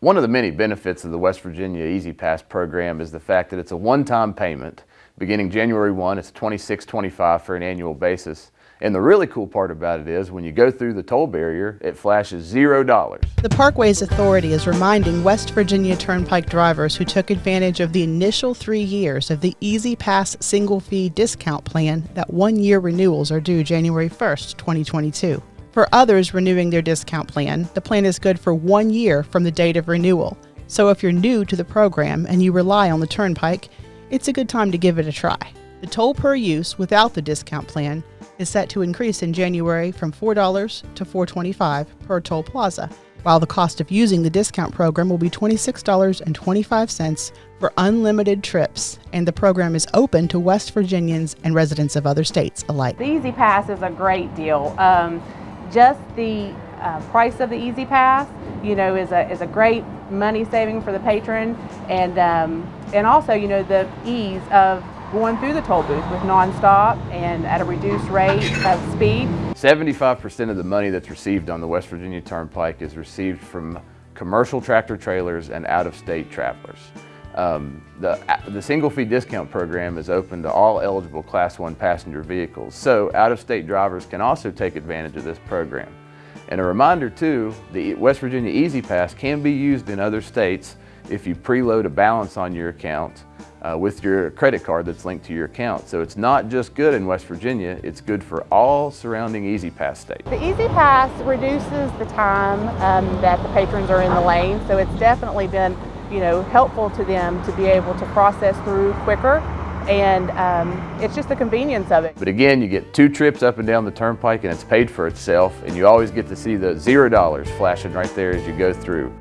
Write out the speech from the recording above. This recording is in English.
One of the many benefits of the West Virginia E-ZPass program is the fact that it's a one-time payment. Beginning January 1, it's $26.25 for an annual basis. And the really cool part about it is when you go through the toll barrier, it flashes zero dollars. The Parkways Authority is reminding West Virginia Turnpike drivers who took advantage of the initial three years of the E-ZPass single fee discount plan that one year renewals are due January 1st, 2022. For others renewing their discount plan, the plan is good for one year from the date of renewal. So if you're new to the program and you rely on the Turnpike, it's a good time to give it a try. The toll per use without the discount plan is set to increase in January from $4 to $4.25 per toll plaza, while the cost of using the discount program will be $26.25 for unlimited trips, and the program is open to West Virginians and residents of other states alike. The E-ZPass is a great deal. Um, just the uh, price of the E-ZPass, you know, is a, is a great money saving for the patron and, um, and also, you know, the ease of going through the toll booth with nonstop and at a reduced rate of speed. 75% of the money that's received on the West Virginia Turnpike is received from commercial tractor trailers and out-of-state travelers. Um, the, the single fee discount program is open to all eligible Class 1 passenger vehicles, so out-of-state drivers can also take advantage of this program. And a reminder too, the West Virginia E-ZPass can be used in other states if you preload a balance on your account uh, with your credit card that's linked to your account. So it's not just good in West Virginia, it's good for all surrounding E-ZPass states. The E-ZPass reduces the time um, that the patrons are in the lane, so it's definitely been you know, helpful to them to be able to process through quicker and um, it's just the convenience of it. But again, you get two trips up and down the turnpike and it's paid for itself and you always get to see the zero dollars flashing right there as you go through.